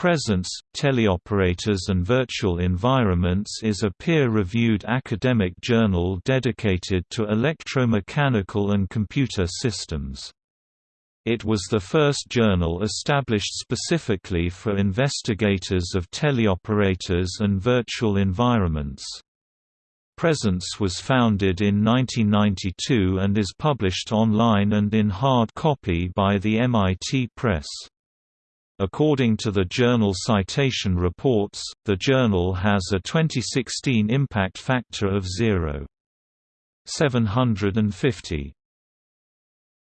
Presence, Teleoperators and Virtual Environments is a peer-reviewed academic journal dedicated to electromechanical and computer systems. It was the first journal established specifically for investigators of teleoperators and virtual environments. Presence was founded in 1992 and is published online and in hard copy by the MIT Press. According to the journal Citation Reports, the journal has a 2016 impact factor of 0.750.